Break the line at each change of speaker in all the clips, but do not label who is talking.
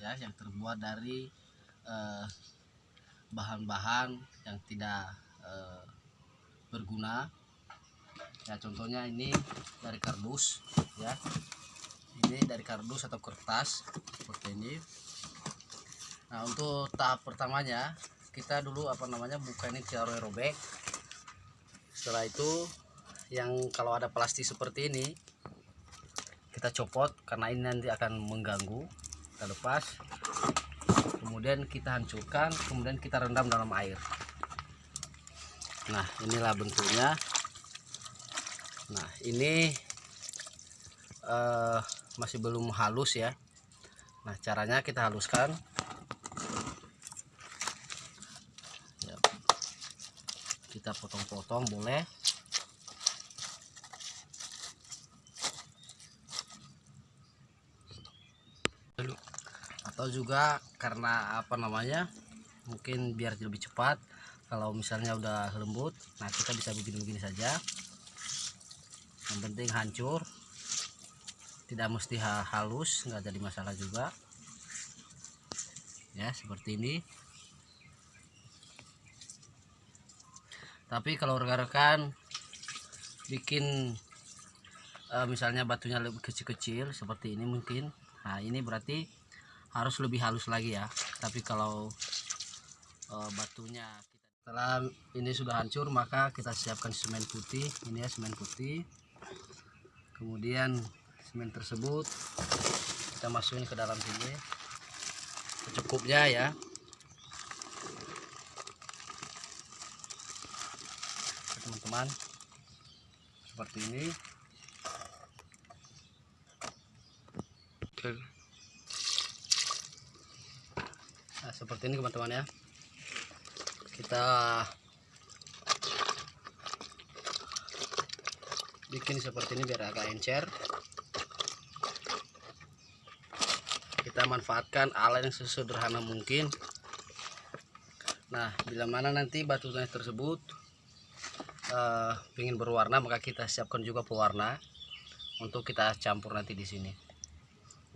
ya yang terbuat dari eh, bahan-bahan yang tidak eh, berguna. Ya contohnya ini dari kardus ya. Ini dari kardus atau kertas seperti ini. Nah untuk tahap pertamanya kita dulu apa namanya buka ini cara robek. Setelah itu yang kalau ada plastik seperti ini kita copot karena ini nanti akan mengganggu kita lepas kemudian kita hancurkan kemudian kita rendam dalam air. Nah inilah bentuknya. Nah ini eh, masih belum halus ya. Nah caranya kita haluskan. Kita potong-potong boleh atau juga karena apa namanya mungkin biar lebih cepat. Kalau misalnya udah lembut nah kita bisa begini-begini saja. Yang penting hancur tidak mesti ha- halus nggak jadi masalah juga. Ya seperti ini. Tapi kalau rekan-rekan bikin eh, misalnya batunya lebih kecil-kecil seperti ini mungkin. Nah ini berarti harus lebih halus lagi ya. Tapi kalau eh, batunya kita setelah ini sudah hancur maka kita siapkan semen putih. Ini ya semen putih. Kemudian semen tersebut kita masukin ke dalam sini. Secukupnya ya. Teman-teman seperti ini. Nah seperti ini teman-teman ya. Kita bikin seperti ini biar agak encer. Kita manfaatkan alat yang sesederhana mungkin. Nah bila mana nanti batunya tersebut eh, ingin berwarna maka kita siapkan juga pewarna untuk kita campur nanti di sini.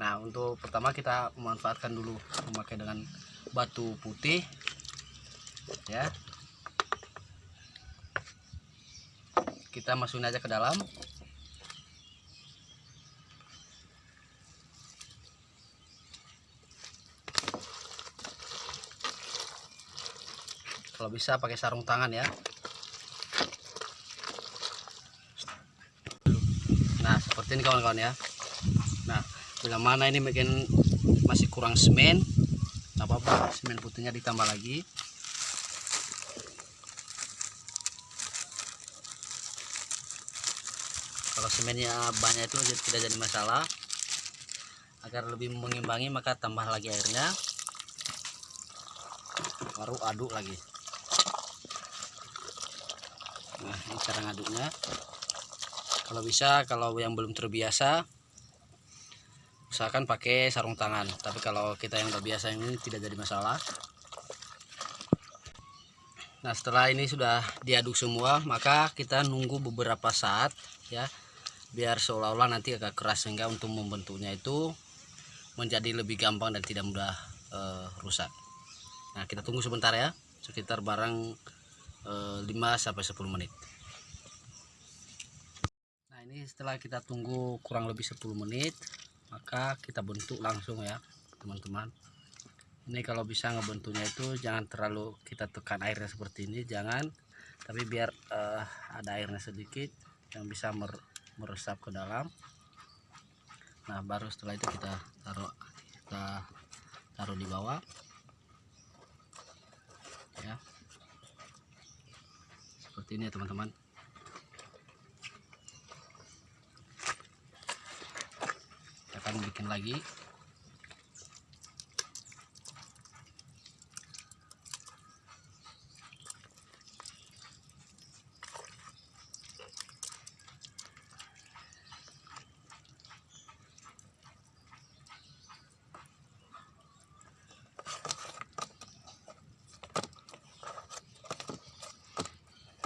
Nah untuk pertama kita memanfaatkan dulu memakai dengan batu putih ya. Kita masukin aja ke dalam. Kalau bisa pakai sarung tangan ya. Nah seperti ini kawan-kawan ya. Nah bila mana ini mungkin masih kurang semen semen putihnya ditambah lagi. Kalau semennya banyak itu tidak jadi masalah. Agar lebih mengimbangi maka tambah lagi airnya. Baru aduk lagi. Nah ini cara ngaduknya. Kalau bisa kalau yang belum terbiasa usahakan pakai sarung tangan. Tapi kalau kita yang udah ini tidak jadi masalah. Nah setelah ini sudah diaduk semua maka kita nunggu beberapa saat ya biar seolah-olah nanti agak keras sehingga untuk membentuknya itu menjadi lebih gampang dan tidak mudah eh, rusak. Nah kita tunggu sebentar ya. Sekitar barang eh, 5 sampai 10 menit. Nah ini setelah kita tunggu kurang lebih 10 menit maka kita bentuk langsung ya teman-teman. Ini kalau bisa ngebentuknya itu jangan terlalu kita tekan airnya seperti ini jangan. Tapi biar eh, ada airnya sedikit yang bisa mer- meresap ke dalam. Nah baru setelah itu kita taruh kita taruh di bawah. Ya. Seperti ini ya teman-teman akan bikin lagi.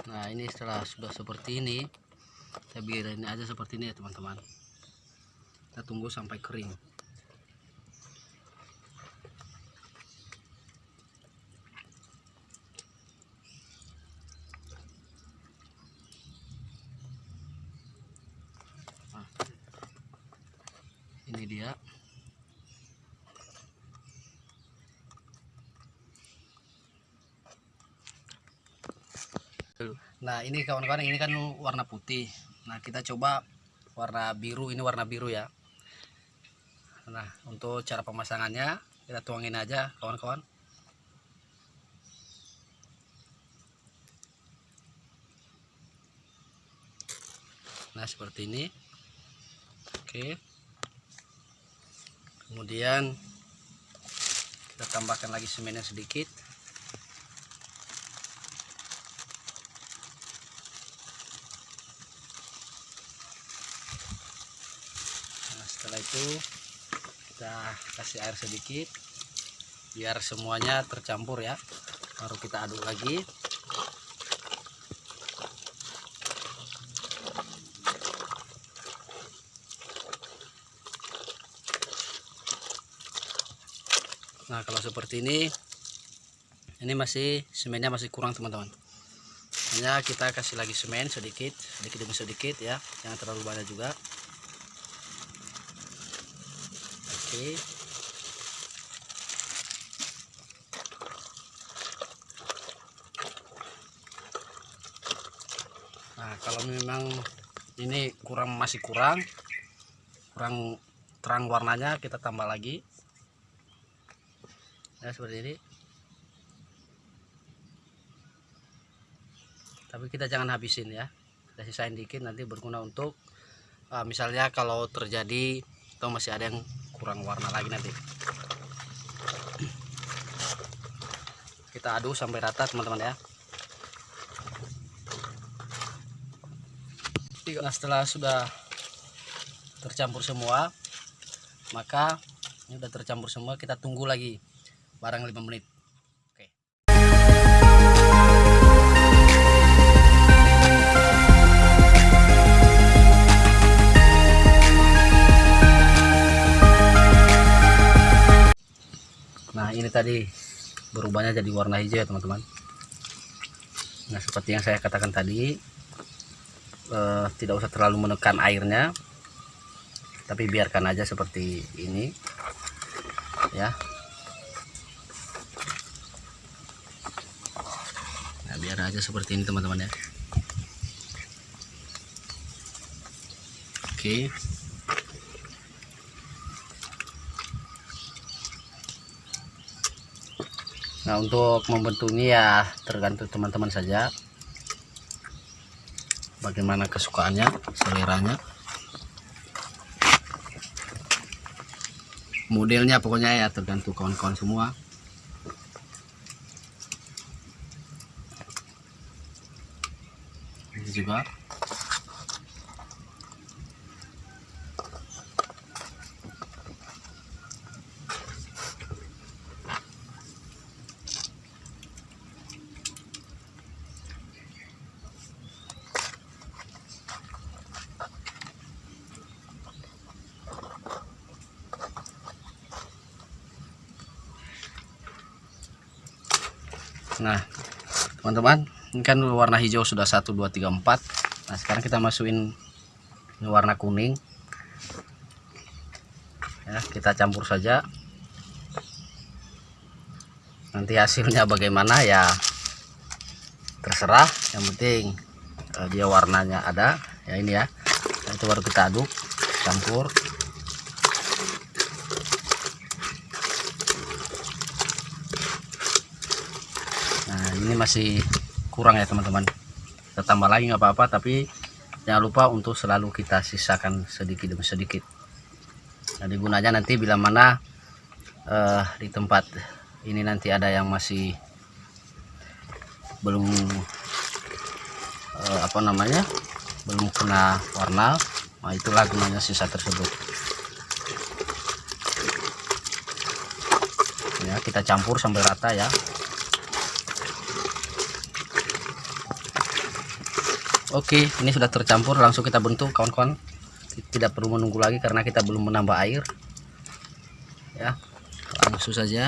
Nah ini setelah sudah seperti ini kita biarin aja seperti ini ya teman-teman kita tunggu sampai kering. Nah, ini dia. Nah ini kawan-kawan ini kan warna putih. Nah kita coba warna biru. Ini warna biru ya Nah untuk cara pemasangannya kita tuangin aja kawan-kawan. Nah seperti ini. Oke. Kemudian kita tambahkan lagi semennya sedikit setelah itu kita kasih air sedikit biar semuanya tercampur ya. Baru kita aduk lagi. Nah kalau seperti ini ini masih semennya masih kurang teman-teman. Hanya kita kasih lagi semen sedikit sedikit demi sedikit ya. Jangan terlalu banyak juga. Oke. nah kalau memang ini kurang masih kurang. Kurang terang warnanya kita tambah lagi. Ya seperti ini. Tapi kita jangan habisin ya. Kita sisain dikit nanti berguna untuk uh, misalnya kalau terjadi atau masih ada yang kurang warna lagi nanti. Kita aduk sampai rata teman-teman ya nah setelah sudah tercampur semua maka ini sudah tercampur semua kita tunggu lagi barang 5 menit. Oke. Nah ini tadi berubahnya jadi warna hijau ya teman-teman. Nah seperti yang saya katakan tadi eh, tidak usah terlalu menekan airnya. Tapi biarkan aja seperti ini. Ya. Nah biar aja seperti ini teman-teman ya. Oke. Nah untuk membentuknya ya tergantung teman-teman saja Bagaimana kesukaannya, seleranya? Modelnya pokoknya ya tergantung kawan-kawan semua. Ini juga Nah, teman-teman, ini kan warna hijau sudah 1 2 3 4. Nah, sekarang kita masukin ini warna kuning. Ya, kita campur saja. Nanti hasilnya bagaimana ya terserah, yang penting eh, dia warnanya ada. Ya ini ya. Nah, itu baru kita aduk, campur. nah ini masih kurang ya teman-teman. Kita tambah lagi nggak apa-apa tapi jangan lupa untuk selalu kita sisakan sedikit demi sedikit. Nah gunanya nanti bila mana uh, di tempat ini nanti ada yang masih belum uh, apa namanya belum kena warna nah itulah gunanya sisa tersebut. Ya kita campur sampai rata ya Oke, ini sudah tercampur, langsung kita bentuk kawan-kawan. tidak perlu menunggu lagi karena kita belum menambah air. Ya langsung saja.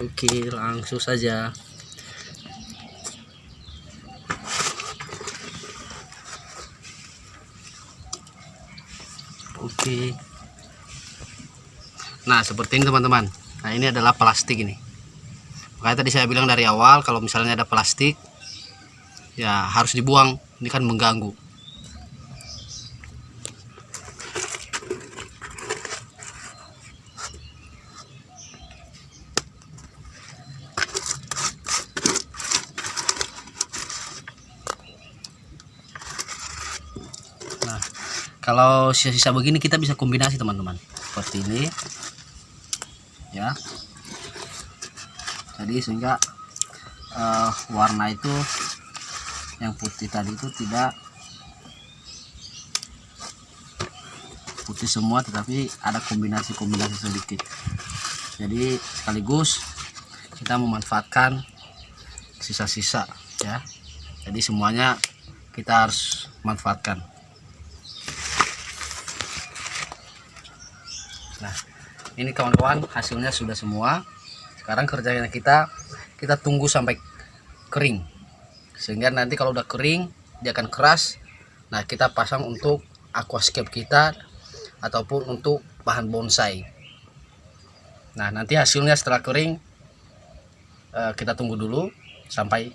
Oke langsung saja oke nah seperti ini teman-teman. Nah ini adalah plastik ini. Makanya tadi saya bilang dari awal kalau misalnya ada plastik ya harus dibuang. Ini kan mengganggu. Nah kalau sisa-sisa begini kita bisa kombinasi teman-teman. Seperti ini ya jadi sehingga uh, warna itu yang putih tadi itu tidak putih semua tetapi ada kombinasi-kombinasi sedikit. Jadi sekaligus kita memanfaatkan sisa-sisa ya. Jadi semuanya kita harus manfaatkan ini kawan-kawan hasilnya sudah semua. Sekarang kerjanya kita kita tunggu sampai kering. Sehingga nanti kalau udah kering dia akan keras. Nah kita pasang untuk aquascape kita ataupun untuk bahan bonsai. Nah nanti hasilnya setelah kering eh, kita tunggu dulu sampai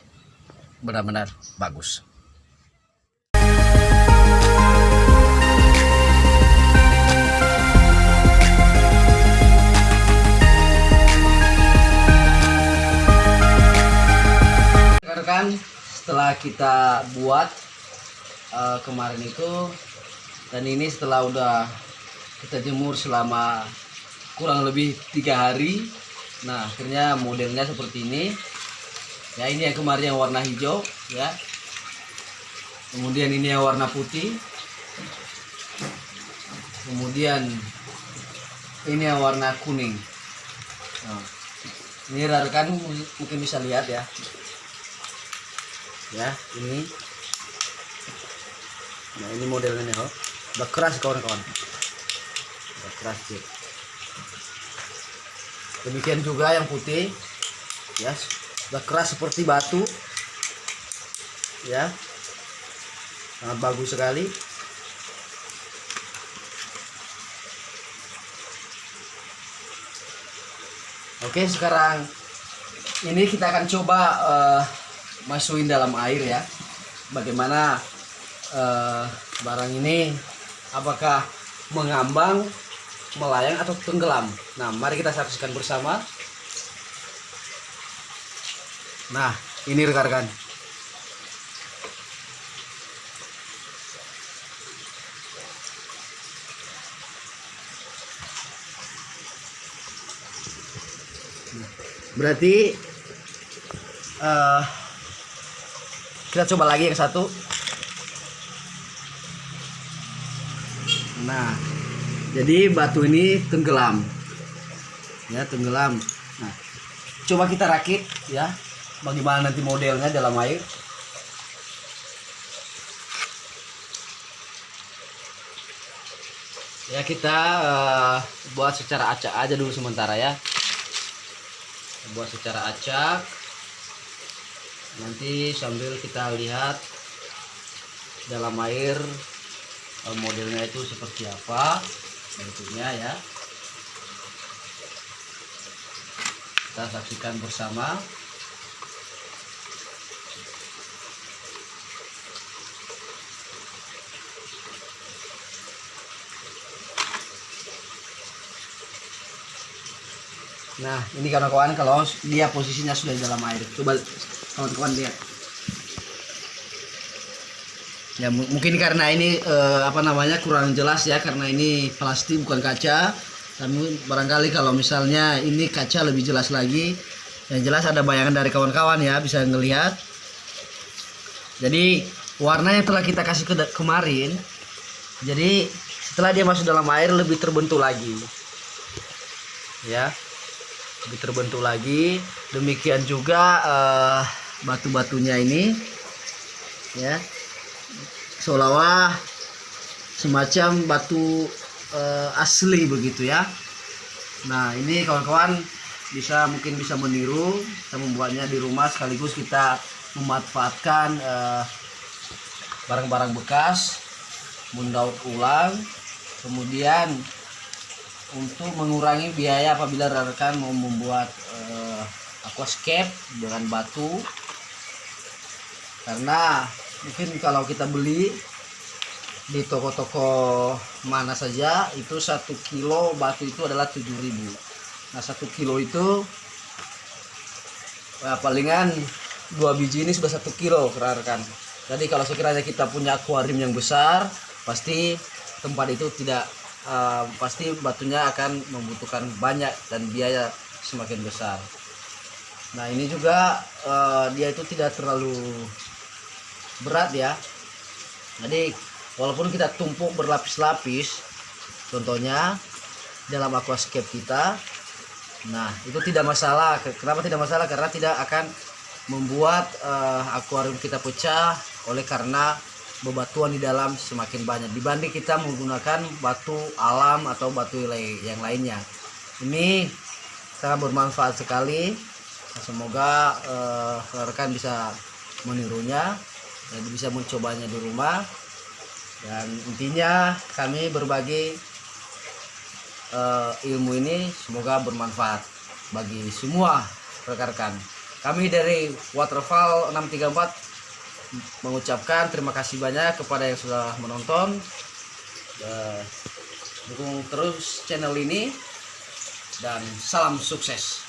benar-benar bagus rekan setelah kita buat uh, kemarin itu. Dan ini setelah udah kita jemur selama kurang lebih tiga hari. Nah akhirnya modelnya seperti ini. Ya ini yang kemarin yang warna hijau ya. Kemudian ini yang warna putih. Kemudian ini yang warna kuning. Nah, ini rekan mungkin bisa lihat ya ya ini. Nah ini modelnya nih oh udah keras kawan-kawan. Udah keras sih. Demikian juga yang putih. Ya udah keras seperti batu. Ya. Sangat bagus sekali. Oke sekarang ini kita akan coba uh, masukin dalam air ya. Bagaimana uh, barang ini apakah mengambang melayang atau tenggelam? Nah mari kita saksikan bersama. Nah ini rekan-rekan. Berarti uh, kita coba lagi yang satu. Nah jadi batu ini tenggelam. Ya tenggelam. Nah coba kita rakit ya. Bagaimana nanti modelnya dalam air? Ya kita uh, buat secara acak aja dulu sementara ya. Buat secara acak nanti sambil kita lihat dalam air eh, modelnya itu seperti apa bentuknya ya kita saksikan bersama Nah, ini kawan-kawan kalau dia posisinya sudah di dalam air. Coba kawan-kawan lihat. Ya mungkin karena ini eh, apa namanya kurang jelas ya karena ini plastik bukan kaca. Tapi barangkali kalau misalnya ini kaca lebih jelas lagi yang jelas ada bayangan dari kawan-kawan ya bisa ngelihat. Jadi warna yang telah kita kasih ke kemarin jadi setelah dia masuk dalam air lebih terbentuk lagi. Ya lebih terbentuk lagi. Demikian juga eh, batu-batunya ini ya. Seolah-olah semacam batu eh, asli begitu ya. Nah ini kawan-kawan bisa mungkin bisa meniru kita membuatnya di rumah sekaligus kita memanfaatkan eh, barang-barang bekas mendaur ulang. Kemudian untuk mengurangi biaya apabila rekan mau membuat eh, aquascape dengan batu karena mungkin kalau kita beli di toko-toko mana saja itu satu kilo batu itu adalah 7000 nah satu kilo itu nah, palingan dua biji ini sudah satu kilo rekan. Jadi kalau sekiranya kita punya akuarium yang besar pasti tempat itu tidak uh, pasti batunya akan membutuhkan banyak dan biaya semakin besar. Nah ini juga uh, dia itu tidak terlalu berat ya. Jadi walaupun kita tumpuk berlapis-lapis contohnya dalam aquascape kita nah itu tidak masalah. Kenapa tidak masalah? Karena tidak akan membuat uh, akuarium kita pecah oleh karena bebatuan di dalam semakin banyak. Dibanding kita menggunakan batu alam atau batu yang lainnya. Ini sangat bermanfaat sekali. Semoga uh, rekan bisa menirunya dan bisa mencobanya di rumah. Dan intinya kami berbagi uh, ilmu ini semoga bermanfaat bagi semua rekan-rekan. Kami dari Waterfall 634 mengucapkan terima kasih banyak kepada yang sudah menonton. Uh, dukung terus channel ini. Dan salam sukses